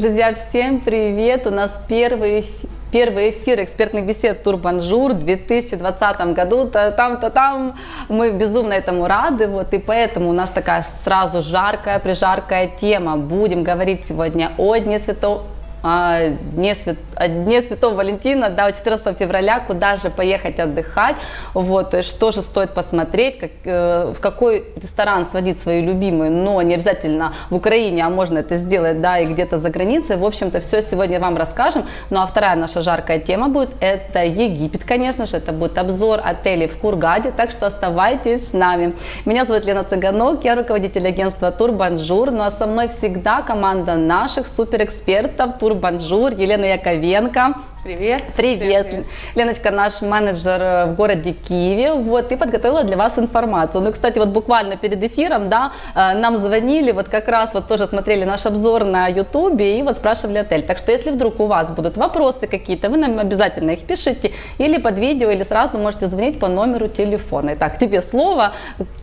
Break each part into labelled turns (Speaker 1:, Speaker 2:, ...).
Speaker 1: Друзья, всем привет! У нас первый Первый эфир экспертных бесед Тур Бонжур в 2020 году. -то там-то там. Мы безумно этому рады. Вот, и поэтому у нас такая сразу жаркая, прижаркая тема. Будем говорить сегодня о Дне Святого о Дне, Свят... о Дне Святого Валентина, да, 14 февраля, куда же поехать отдыхать, вот, есть что же стоит посмотреть, как, э, в какой ресторан сводить свою любимую, но не обязательно в Украине, а можно это сделать, да, и где-то за границей, в общем-то, все сегодня вам расскажем, ну а вторая наша жаркая тема будет, это Египет, конечно же, это будет обзор отелей в Хургаде, так что оставайтесь с нами. Меня зовут Лена Цыганок, я руководитель агентства Тур Бонжур, ну а со мной всегда команда наших суперэкспертов, Тур Бонжур, Елена Яковенко.
Speaker 2: Привет.
Speaker 1: Привет. Привет. Леночка, наш менеджер э, в городе Киеве, вот, и подготовила для вас информацию. Ну, кстати, вот буквально перед эфиром, да, э, нам звонили, вот как раз вот тоже смотрели наш обзор на ютубе и вот спрашивали отель. Так что, если вдруг у вас будут вопросы какие-то, вы нам обязательно их пишите или под видео, или сразу можете звонить по номеру телефона. Итак, тебе слово.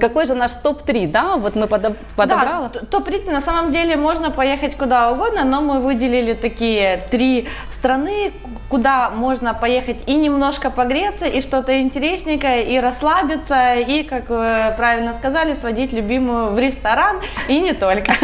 Speaker 1: Какой же наш топ-3, да, вот мы подобрали?
Speaker 2: Да, топ-3 на самом деле можно поехать куда угодно, но мы выделили такие три страны, куда можно поехать и немножко погреться, и что-то интересненькое, и расслабиться, и, как вы правильно сказали, сводить любимую в ресторан, и не только.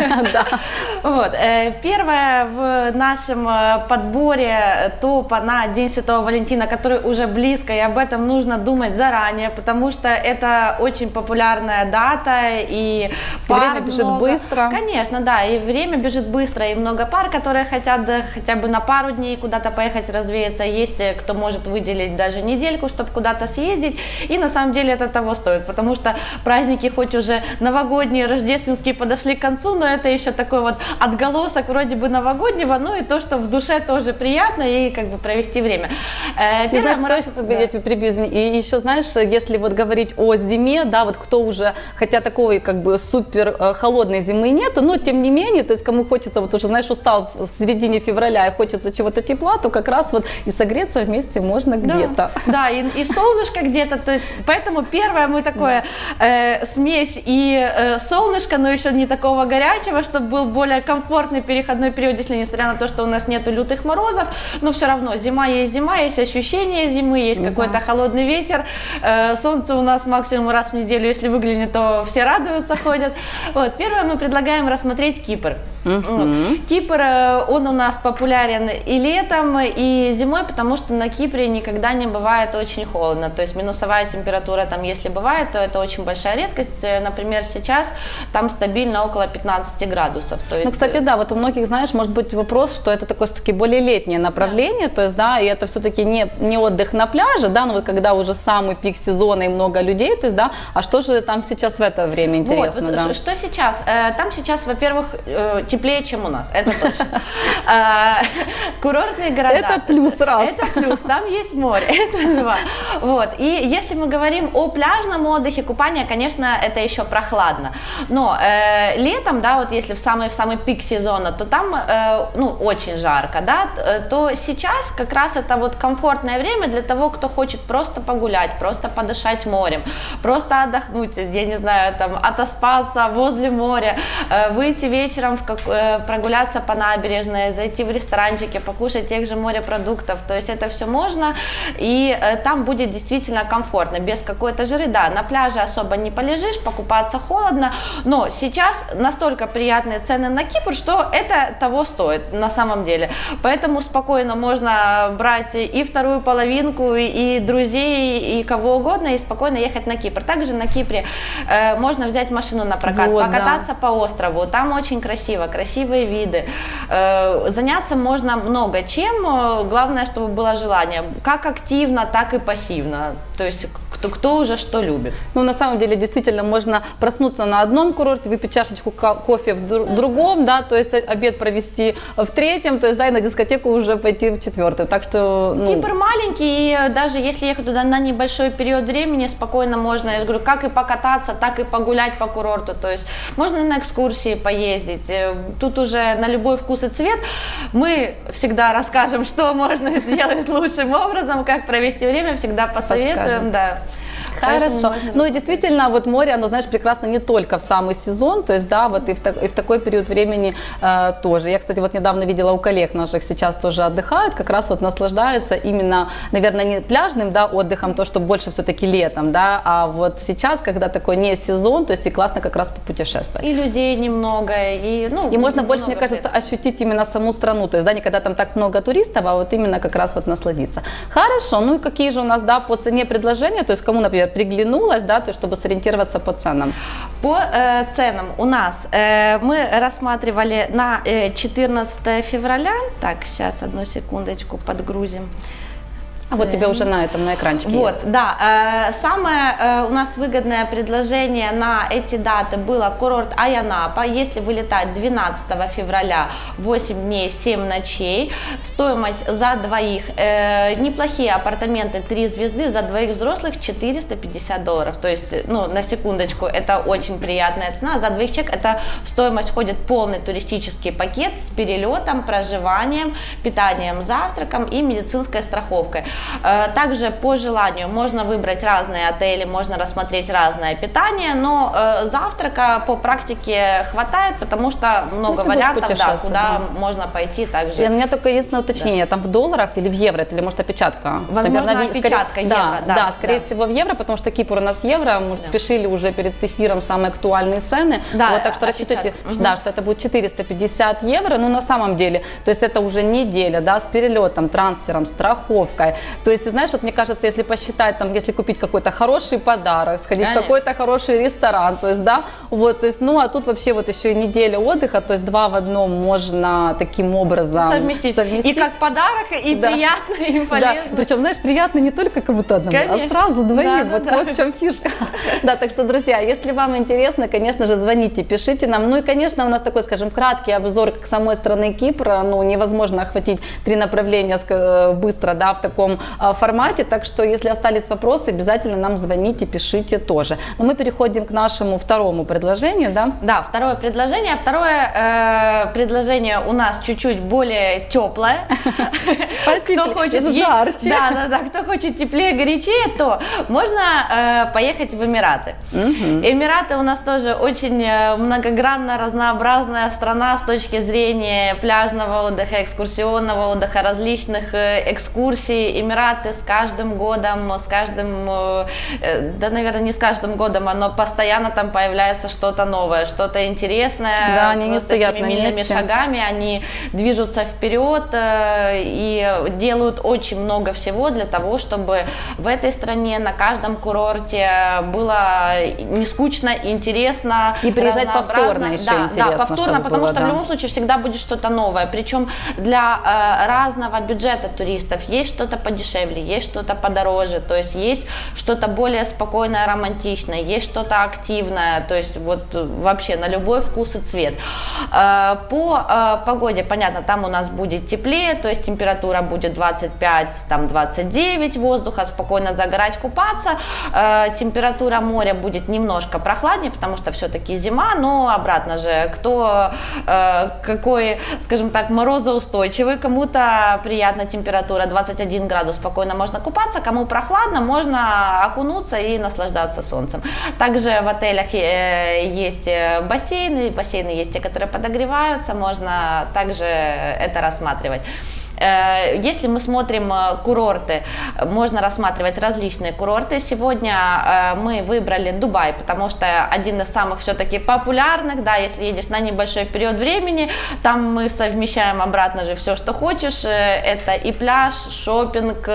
Speaker 2: Вот. Э, первое в нашем э, подборе топа на День Святого Валентина, который уже близко, и об этом нужно думать заранее, потому что это очень популярная дата, и
Speaker 1: время бежит быстро.
Speaker 2: Конечно, да, и время бежит быстро, и много пар, которые хотят хотя бы на пару дней куда-то поехать развеяться, развеяться, есть э, кто может выделить даже недельку, чтобы куда-то съездить, и на самом деле это того стоит, потому что праздники хоть уже новогодние, рождественские подошли к концу, но это еще такой вот отголосок вроде бы новогоднего, ну и то, что в душе тоже приятно и как бы провести время.
Speaker 1: Первое, мы знаешь, раз... да. я тебе прибью, и еще знаешь, если вот говорить о зиме, да, вот кто уже, хотя такой как бы супер э, холодной зимы нету, но тем не менее, то есть кому хочется, вот уже знаешь, устал в середине февраля и хочется чего-то тепла, то как раз вот и согреться вместе можно
Speaker 2: да.
Speaker 1: где-то.
Speaker 2: Да, и, и солнышко где-то, то есть поэтому первое мы такое э, смесь и э, солнышко, но еще не такого горячего, чтобы был более комфортный переходной период, если несмотря на то, что у нас нету лютых морозов, но все равно зима есть зима, есть ощущение зимы, есть да. какой-то холодный ветер, э, солнце у нас максимум раз в неделю, если выглянет, то все радуются, ходят. Вот, первое мы предлагаем рассмотреть Кипр. Uh-huh. Кипр, э, он у нас популярен и летом, и зимой, потому что на Кипре никогда не бывает очень холодно. То есть минусовая температура там, если бывает, то это очень большая редкость. Э, например, сейчас там стабильно около 15 градусов. То
Speaker 1: ну, есть... Ну, кстати, да, вот у многих, знаешь, может быть вопрос, что это такое все-таки более летнее направление, да. то есть, да, и это все-таки не, не отдых на пляже, да, но вот когда уже самый пик сезона и много людей, то есть, да, а что же там сейчас в это время интересно?
Speaker 2: Вот,
Speaker 1: да?
Speaker 2: что сейчас? Э, там сейчас, во-первых, теплее, чем у нас, это точно. А, курортные города.
Speaker 1: Это плюс раз.
Speaker 2: Это плюс, там есть море, это два. Вот, и если мы говорим о пляжном отдыхе, купание, конечно, это еще прохладно. Но э, летом, да, вот если в самый, в самый пик сезона, то там, э, ну, очень жарко, да, э, то сейчас как раз это вот комфортное время для того, кто хочет просто погулять, просто подышать морем, просто отдохнуть, я не знаю, там, отоспаться возле моря, выйти вечером в как, Э, прогуляться по набережной, зайти в ресторанчики, покушать тех же морепродуктов. То есть это все можно, и э, там будет действительно комфортно, без какой-то жиры. Да, на пляже особо не полежишь, покупаться холодно, но сейчас настолько приятные цены на Кипр, что это того стоит на самом деле. Поэтому спокойно можно брать и вторую половинку, и друзей, и кого угодно, и спокойно ехать на Кипр. Также на Кипре э, можно взять машину на прокат, вот, покататься да. по острову. Там очень красиво, красивые виды. Э, заняться можно много чем, э, главное, чтобы было желание, как активно, так и пассивно. То есть кто, кто уже что любит.
Speaker 1: Ну, на самом деле, действительно, можно проснуться на одном курорте, выпить чашечку кофе в дру- другом, да, то есть обед провести в третьем, то есть, да, и на дискотеку уже пойти в четвертый. Так что,
Speaker 2: ну... Кипр маленький, и даже если ехать туда на небольшой период времени, спокойно можно, я же говорю, как и покататься, так и погулять по курорту, то есть можно на экскурсии поездить, э, тут уже на любой вкус и цвет. Мы всегда расскажем, что можно сделать лучшим образом, как провести время, всегда посоветуем, Подскажем. да.
Speaker 1: Хорошо. Ну и действительно, вот море, оно, знаешь, прекрасно не только в самый сезон, то есть, да, вот и в, так, и в такой период времени э, тоже. Я, кстати, вот недавно видела у коллег наших сейчас тоже отдыхают, как раз вот наслаждаются именно, наверное, не пляжным, да, отдыхом, то, что больше все-таки летом, да, а вот сейчас, когда такой не сезон, то есть и классно как раз попутешествовать.
Speaker 2: И людей немного, и, ну,
Speaker 1: И можно больше, мне кажется, ощутить именно саму страну, то есть, да, не когда там так много туристов, а вот именно как раз вот насладиться. Хорошо, ну и какие же у нас, да, по цене предложения, то есть кому, например, приглянулось, да, то чтобы сориентироваться по ценам.
Speaker 2: По э, ценам у нас э, мы рассматривали на э, 14 февраля, так, сейчас одну секундочку подгрузим.
Speaker 1: А вот тебе уже на этом, на экранчике
Speaker 2: Вот,
Speaker 1: есть.
Speaker 2: да. Э, самое э, у нас выгодное предложение на эти даты было курорт Аянапа. Если вылетать 12 февраля, 8 дней, 7 ночей, стоимость за двоих, э, неплохие апартаменты, 3 звезды, за двоих взрослых 450 долларов. То есть, ну, на секундочку, это очень приятная цена. За двоих человек это в стоимость входит полный туристический пакет с перелетом, проживанием, питанием, завтраком и медицинской страховкой. Э, Также по желанию можно выбрать разные отели, можно рассмотреть разное питание, но э, завтрака по практике хватает, потому что много
Speaker 1: Если
Speaker 2: вариантов, да, куда
Speaker 1: да.
Speaker 2: можно пойти также.
Speaker 1: И у меня только единственное уточнение, там в долларах или в евро, или может опечатка?
Speaker 2: Возможно,
Speaker 1: Наверное,
Speaker 2: опечатка
Speaker 1: скорее-
Speaker 2: евро, да,
Speaker 1: да, скорее
Speaker 2: да.
Speaker 1: всего в евро, потому что Кипр у нас в евро, мы же спешили уже перед эфиром самые актуальные цены,
Speaker 2: Да,
Speaker 1: вот, так что рассчитывайте,
Speaker 2: Мгм.
Speaker 1: да, что это будет 450 евро, ну на самом деле, то есть это уже неделя, да, с перелетом, трансфером, страховкой, то есть, ты знаешь, вот мне кажется, если посчитать, там, если купить какой-то хороший подарок, сходить
Speaker 2: Конечно.
Speaker 1: в какой-то хороший ресторан, то есть, да, вот, то есть, ну, а тут вообще вот еще и неделя отдыха, то есть два в одном можно таким образом
Speaker 2: совместить. И как подарок, и
Speaker 1: Да.
Speaker 2: приятно, и
Speaker 1: да,
Speaker 2: полезно.
Speaker 1: причем, знаешь, приятно не только кому-то одному, а
Speaker 2: Конечно.
Speaker 1: сразу двоим.
Speaker 2: Да, да,
Speaker 1: вот,
Speaker 2: да.
Speaker 1: вот в чем фишка. Да, так что, друзья, если вам интересно, конечно же, звоните, пишите нам. Ну и, конечно, у нас такой, скажем, краткий обзор как самой страны Кипра. Ну, невозможно охватить три направления ска- быстро, да, в таком а, формате. Так что, если остались вопросы, обязательно нам звоните, пишите тоже. Но мы переходим к нашему второму предложению, да.
Speaker 2: Да, второе предложение. Второе э, предложение у нас чуть-чуть более теплое. Кто хочет
Speaker 1: жарче.
Speaker 2: Да, да, да. Кто хочет теплее, горячее, то можно э, поехать в Эмираты. Эмираты у нас тоже очень э, многогранно разнообразная страна с точки зрения пляжного отдыха, экскурсионного отдыха, различных э, экскурсий. Эмираты с каждым годом, с каждым, э, э, да, наверное, не с каждым годом, но постоянно там появляется что-то новое, что-то интересное.
Speaker 1: Да, они не стоят на
Speaker 2: семимильными
Speaker 1: месте.
Speaker 2: шагами, они движутся вперед э, и делают очень много всего для того, чтобы в этой стране на каждом курорте было не скучно, интересно.
Speaker 1: И приезжать повторно еще
Speaker 2: да,
Speaker 1: интересно,
Speaker 2: Да, повторно, потому
Speaker 1: было,
Speaker 2: что
Speaker 1: да.
Speaker 2: в любом случае всегда будет что-то новое. Причем для э, разного бюджета туристов есть что-то подешевле, есть что-то подороже, то есть есть что-то более спокойное, романтичное, есть что-то активное, то есть вот э, вообще на любой вкус и цвет. Э, По э, погоде, понятно, там у нас будет теплее, то есть температура будет 25, там 29 воздуха, спокойно загорать, купаться. Э, Температура моря будет немножко прохладнее, потому что все-таки зима, но обратно же, кто какой, скажем так, морозоустойчивый, кому-то приятная температура 21 градус, спокойно можно купаться, кому прохладно, можно окунуться и наслаждаться солнцем. Также в отелях э, есть э, бассейны, бассейны есть те, которые подогреваются, можно также это рассматривать. Э, Если мы смотрим э, курорты, можно рассматривать различные курорты. Сегодня э, мы выбрали Дубай, потому что один из самых все-таки популярных, да, если едешь на небольшой период времени, там мы совмещаем обратно же все, что хочешь. Это и пляж, шопинг,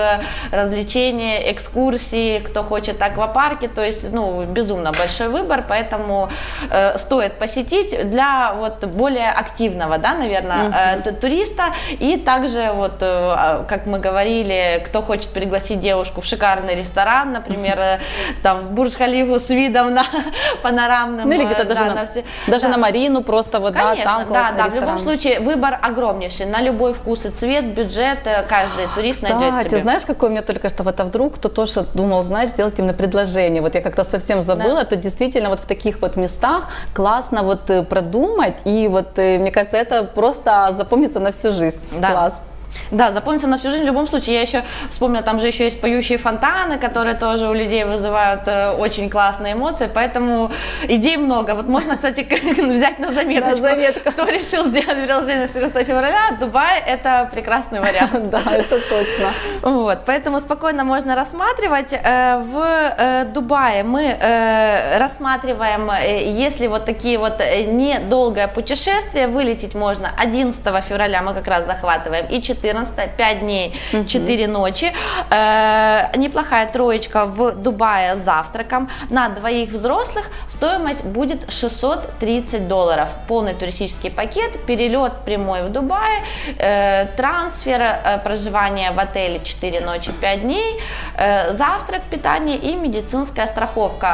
Speaker 2: развлечения, экскурсии, кто хочет аквапарки, то есть, ну, безумно большой выбор, поэтому э, стоит посетить для вот более активного, да, наверное, э, т- туриста и также вот, э, а, как мы говорили, кто хочет пригласить девушку в шикарный ресторан, например, э, там в Бурдж-Халифу с видом на панорамным,
Speaker 1: Ну или
Speaker 2: э,
Speaker 1: где-то даже,
Speaker 2: да,
Speaker 1: на,
Speaker 2: все-
Speaker 1: даже
Speaker 2: да.
Speaker 1: на Марину просто вот, да,
Speaker 2: Конечно,
Speaker 1: там
Speaker 2: да,
Speaker 1: классный
Speaker 2: да, в любом случае выбор огромнейший, на любой вкус и цвет, бюджет, каждый турист найдет
Speaker 1: Кстати,
Speaker 2: себе.
Speaker 1: знаешь, какой у меня только что вот, а вдруг кто тоже думал, знаешь, сделать именно предложение. Вот я как-то совсем забыла, то действительно вот в таких вот местах классно вот продумать, и вот мне кажется, это просто запомнится на всю жизнь.
Speaker 2: Да.
Speaker 1: Класс.
Speaker 2: Да, запомнится на всю жизнь в любом случае. Я еще вспомнила, там же еще есть поющие фонтаны, которые тоже у людей вызывают э, очень классные эмоции, поэтому идей много. Вот можно, кстати, взять на заметочку. На заметку. Кто решил сделать приложение 14 февраля, Дубай – это прекрасный вариант.
Speaker 1: Да, это точно.
Speaker 2: Вот, поэтому спокойно можно рассматривать. Э, в э, Дубае мы э, рассматриваем, если вот такие вот недолгое путешествие, вылететь можно 11 февраля, мы как раз захватываем, и 14 14, 5 дней, 4 ночи. Э, неплохая троечка в Дубае с завтраком. На двоих взрослых стоимость будет 630 долларов. Полный туристический пакет, перелет прямой в Дубае, э, трансфер, э, проживание в отеле 4 ночи, 5 дней, э, завтрак, питание и медицинская страховка.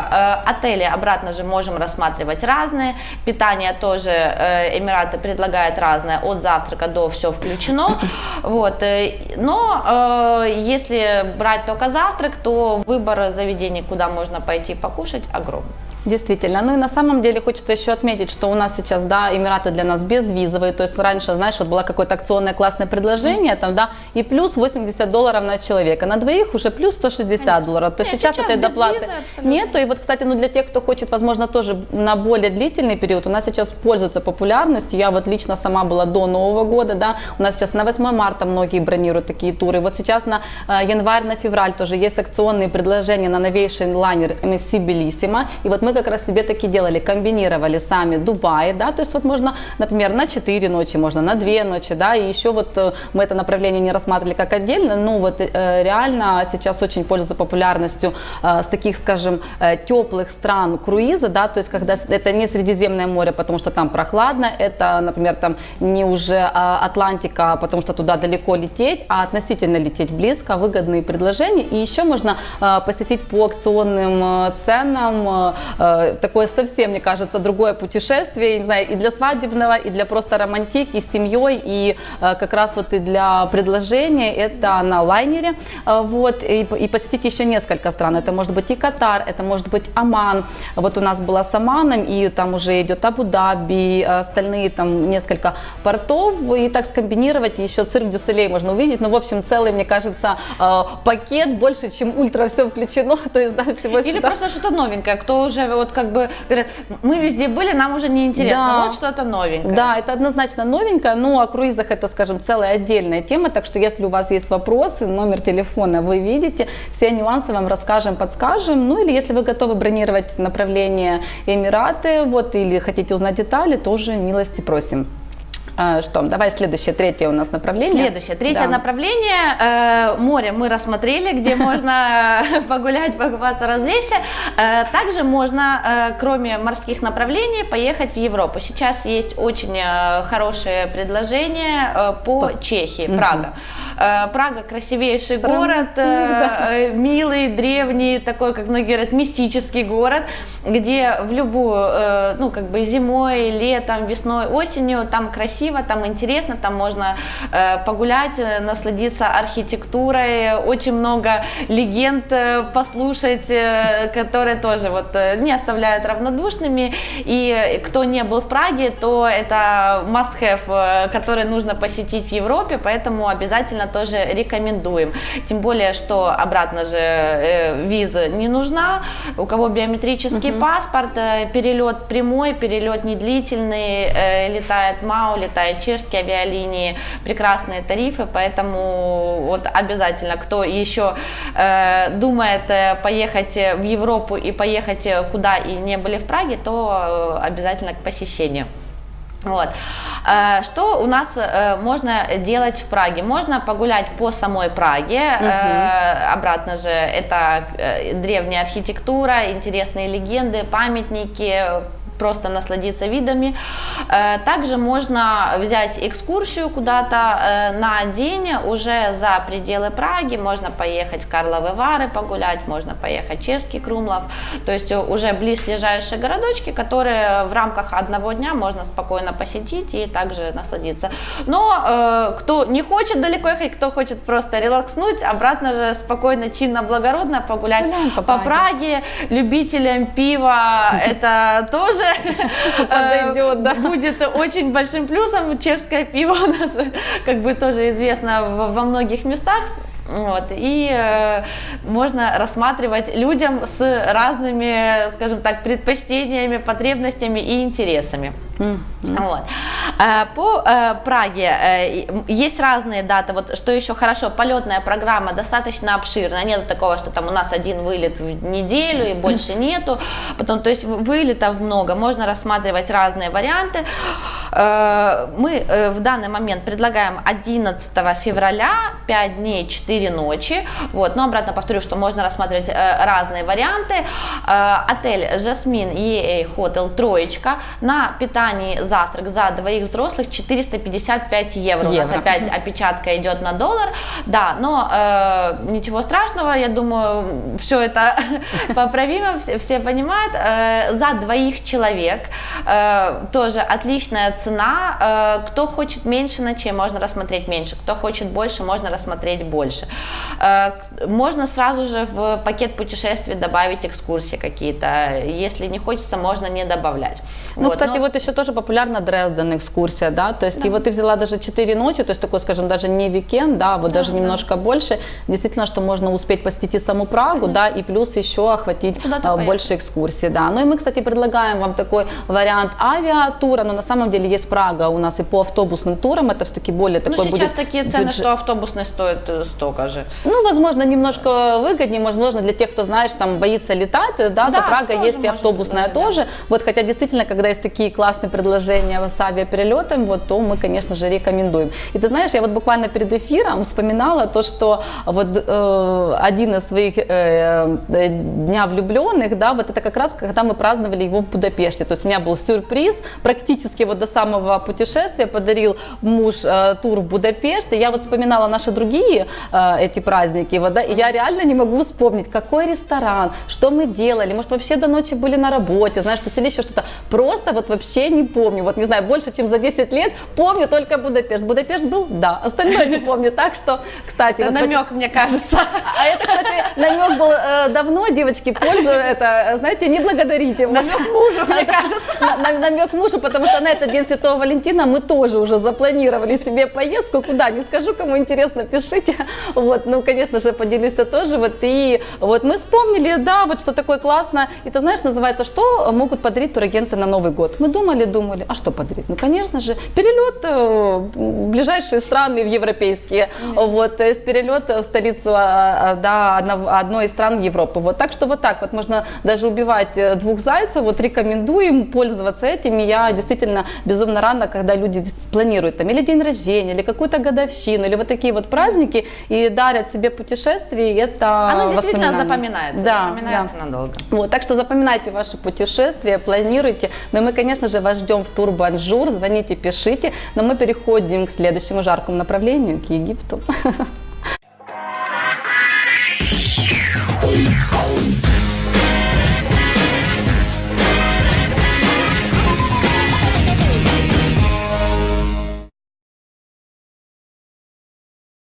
Speaker 2: Э, отели обратно же можем рассматривать разные. Питание тоже э, Эмираты предлагают разное, от завтрака до все включено. Вот. Э, но э, если брать только завтрак, то выбор заведений, куда можно пойти покушать, огромный.
Speaker 1: Действительно. Ну и на самом деле хочется еще отметить, что у нас сейчас, да, Эмираты для нас безвизовые, то есть раньше, знаешь, вот было какое-то акционное классное предложение, там, да, и плюс 80 долларов на человека, на двоих уже плюс 160 Конечно. долларов, то есть сейчас, сейчас этой доплаты нету, и вот, кстати, ну для тех, кто хочет, возможно, тоже на более длительный период, у нас сейчас пользуется популярностью, я вот лично сама была до Нового года, да, у нас сейчас на 8 марта многие бронируют такие туры, вот сейчас на э, январь, на февраль тоже есть акционные предложения на новейший лайнер MSC Bellissima, и вот мы как раз себе таки делали, комбинировали сами Дубай, да, то есть вот можно, например, на 4 ночи, можно на 2 ночи, да, и еще вот э, мы это направление не рассматривали как отдельно, но вот э, реально сейчас очень пользуется популярностью э, с таких, скажем, теплых стран круиза, да, то есть когда это не Средиземное море, потому что там прохладно, это, например, там не уже Атлантика, потому что туда далеко лететь, а относительно лететь близко, выгодные предложения, и еще можно посетить по акционным ценам Э, такое совсем, мне кажется, другое путешествие, не знаю, и для свадебного, и для просто романтики с семьей, и э, как раз вот и для предложения это на лайнере, э, вот, и, и посетить еще несколько стран, это может быть и Катар, это может быть Оман, вот у нас была с Оманом, и там уже идет Абу-Даби, остальные там несколько портов, и так скомбинировать, еще цирк Дюсселей можно увидеть, ну, в общем, целый, мне кажется, пакет больше, чем ультра все включено, то есть, да, всего
Speaker 2: Или сюда. просто что-то новенькое, кто уже вот как бы говорят, мы везде были, нам уже не интересно, да. вот что-то новенькое.
Speaker 1: Да, это однозначно новенькое, но о круизах это, скажем, целая отдельная тема, так что если у вас есть вопросы, номер телефона вы видите, все нюансы вам расскажем, подскажем, ну или если вы готовы бронировать направление Эмираты, вот, или хотите узнать детали, тоже милости просим. А, что, давай следующее, третье у нас направление.
Speaker 2: Следующее, третье да. направление. Э, море мы рассмотрели, где можно погулять, покупаться, развлечься. Э, также можно, э, кроме морских направлений, поехать в Европу. Сейчас есть очень хорошее предложение по Чехии, Прага. Прага красивейший город, милый, древний, такой, как многие говорят, мистический город, где в любую, ну, как бы зимой, летом, весной, осенью там красиво красиво, там интересно, там можно э, погулять, э, насладиться архитектурой, очень много легенд э, послушать, э, которые тоже вот э, не оставляют равнодушными. И кто не был в Праге, то это must-have, который нужно посетить в Европе, поэтому обязательно тоже рекомендуем. Тем более, что обратно же э, виза не нужна, у кого биометрический угу. паспорт, э, перелет прямой, перелет недлительный, э, летает МАУ, летают чешские авиалинии, прекрасные тарифы, поэтому вот обязательно, кто еще э, думает э, поехать в Европу и поехать э, куда и не были в Праге, то э, обязательно к посещению. Вот. Что у нас можно делать в Праге? Можно погулять по самой Праге. Угу. Обратно же это древняя архитектура, интересные легенды, памятники, просто насладиться видами. Э, также можно взять экскурсию куда-то э, на день уже за пределы Праги, можно поехать в Карловы Вары погулять, можно поехать в Чешский Крумлов, то есть уже близлежащие городочки, которые в рамках одного дня можно спокойно посетить и также насладиться. Но э, кто не хочет далеко ехать, кто хочет просто релакснуть, обратно же спокойно, чинно, благородно погулять по, по Праге. Праге. Любителям пива это тоже э,
Speaker 1: Подойдет, да.
Speaker 2: будет очень большим плюсом. Чешское пиво у нас как бы тоже известно во многих местах. Вот, и э, можно рассматривать людям с разными, скажем так, предпочтениями, потребностями и интересами. Вот. Э, По э, Праге э, есть разные даты. Вот что еще хорошо, полетная программа достаточно обширная. Нету такого, что там у нас один вылет в неделю и больше нету. Потом, то есть вылетов много, можно рассматривать разные варианты. Мы в данный момент предлагаем 11 февраля 5 дней 4 ночи. Вот. Но обратно повторю, что можно рассматривать разные варианты. Отель Жасмин EA Hotel Троечка на питании завтрак за двоих взрослых 455 евро. У нас
Speaker 1: Евро.
Speaker 2: опять опечатка идет на доллар. Да, но э, ничего страшного, я думаю, все это поправимо, все, все понимают. Э, за двоих человек э, тоже отличная цена. Э, кто хочет меньше ночей, можно рассмотреть меньше. Кто хочет больше, можно рассмотреть больше. Э, можно сразу же в пакет путешествий добавить экскурсии какие-то. Если не хочется, можно не добавлять.
Speaker 1: Ну,
Speaker 2: Вот,
Speaker 1: кстати,
Speaker 2: но-
Speaker 1: вот еще тоже популярна Дрезден экскурсия, да, то есть и вот ты взяла даже 4 ночи, то есть такой, скажем, даже не викенд, да, вот даже немножко больше, действительно, что можно успеть посетить и саму Прагу, да, и плюс еще охватить а, больше экскурсий, да. Ну и мы, кстати, предлагаем вам такой вариант авиатура, но на самом деле есть Прага у нас и по автобусным турам, это все-таки более
Speaker 2: Ну,
Speaker 1: такой
Speaker 2: сейчас
Speaker 1: будет
Speaker 2: такие цены,
Speaker 1: бюджет-
Speaker 2: что автобусный стоит э, столько же.
Speaker 1: ну, возможно, немножко выгоднее, возможно, для тех, кто, знаешь, там боится летать, да,
Speaker 2: Да,
Speaker 1: то Прага есть и автобусная
Speaker 2: предложить,
Speaker 1: тоже. Вот, хотя действительно, когда есть такие классные предложения с авиаперелетом, вот, то мы, конечно же, рекомендуем. И ты знаешь, я вот буквально перед эфиром вспоминала то, что вот э, один из своих э, э, дня влюбленных, да, вот это как раз, когда мы праздновали его в Будапеште. То есть у меня был сюрприз, практически вот до самого путешествия подарил муж э, тур в Будапешт, и я вот вспоминала наши другие э, эти праздники, вот, да, и я реально не могу вспомнить, какой ресторан, что мы делали, может вообще до ночи были на работе, знаешь, что или еще что-то, просто вот вообще не помню, вот не знаю, больше, чем за 10 лет, помню только Будапешт. Будапешт был? Да, остальное не помню, так что, кстати,
Speaker 2: Это
Speaker 1: вот
Speaker 2: намек, мне кажется.
Speaker 1: а это, кстати, намек был э, давно, девочки, пользу это, знаете, не благодарите.
Speaker 2: Намек мужу, мне кажется.
Speaker 1: на- на- Намек мужу, потому что на этот день Святого Валентина мы тоже уже запланировали себе поездку. Куда? Не скажу, кому интересно, пишите. Вот, ну, конечно же, поделюсь я тоже. Вот, и вот мы вспомнили, да, вот что такое классно. И ты знаешь, называется, что могут подарить турагенты на Новый год? Мы думали, думали, а что подарить? Ну, конечно же, перелет э, в ближайшие страны в европейские. Вот, то есть перелет в столицу а, а, да, одной из стран Европы. Вот, так что вот так вот можно даже убивать э, двух зайцев. Вот рекомендуем пользоваться этим. И я действительно безумно рада, когда люди планируют там или день рождения, или какую-то годовщину, или вот такие вот праздники и дарят себе путешествия. И это
Speaker 2: Оно действительно запоминается.
Speaker 1: Да,
Speaker 2: запоминается
Speaker 1: да.
Speaker 2: надолго.
Speaker 1: Вот, так что запоминайте ваши путешествия, планируйте. Но мы, конечно же, вас ждем в Тур Бонжур. Звоните, пишите. Но мы переходим к следующему жаркому направлению, к Египту.